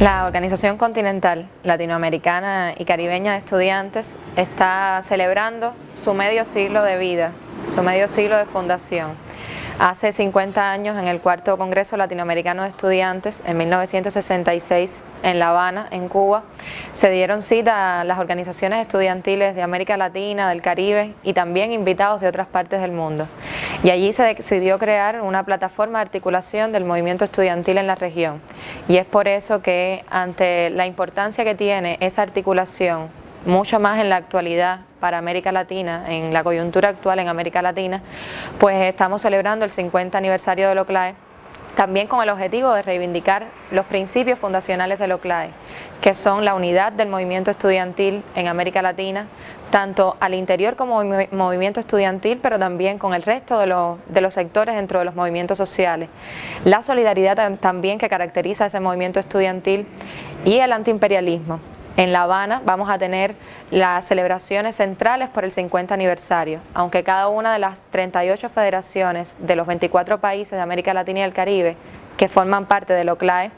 La Organización Continental Latinoamericana y Caribeña de Estudiantes está celebrando su medio siglo de vida, su medio siglo de fundación. Hace 50 años, en el cuarto Congreso Latinoamericano de Estudiantes, en 1966, en La Habana, en Cuba, se dieron cita a las organizaciones estudiantiles de América Latina, del Caribe y también invitados de otras partes del mundo. Y allí se decidió crear una plataforma de articulación del movimiento estudiantil en la región. Y es por eso que, ante la importancia que tiene esa articulación mucho más en la actualidad para América Latina, en la coyuntura actual en América Latina, pues estamos celebrando el 50 aniversario de LOCLAE, también con el objetivo de reivindicar los principios fundacionales de LOCLAE, que son la unidad del movimiento estudiantil en América Latina, tanto al interior como movimiento estudiantil, pero también con el resto de los, de los sectores dentro de los movimientos sociales. La solidaridad también que caracteriza ese movimiento estudiantil y el antiimperialismo. En La Habana vamos a tener las celebraciones centrales por el 50 aniversario, aunque cada una de las 38 federaciones de los 24 países de América Latina y el Caribe que forman parte del OCLAE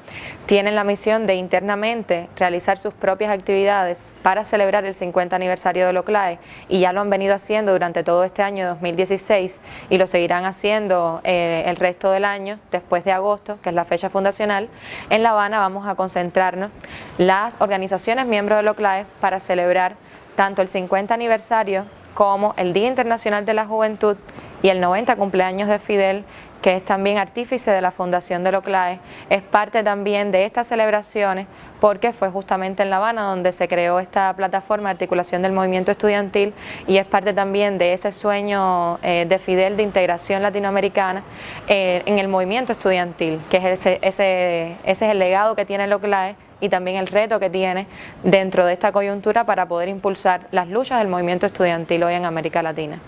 tienen la misión de internamente realizar sus propias actividades para celebrar el 50 aniversario del OCLAE y ya lo han venido haciendo durante todo este año 2016 y lo seguirán haciendo eh, el resto del año después de agosto, que es la fecha fundacional. En La Habana vamos a concentrarnos las organizaciones miembros del OCLAE para celebrar tanto el 50 aniversario como el Día Internacional de la Juventud y el 90 cumpleaños de Fidel, que es también artífice de la Fundación de Loclae, es parte también de estas celebraciones porque fue justamente en La Habana donde se creó esta plataforma de articulación del movimiento estudiantil y es parte también de ese sueño eh, de Fidel de integración latinoamericana eh, en el movimiento estudiantil, que es ese, ese, ese es el legado que tiene Loclae y también el reto que tiene dentro de esta coyuntura para poder impulsar las luchas del movimiento estudiantil hoy en América Latina.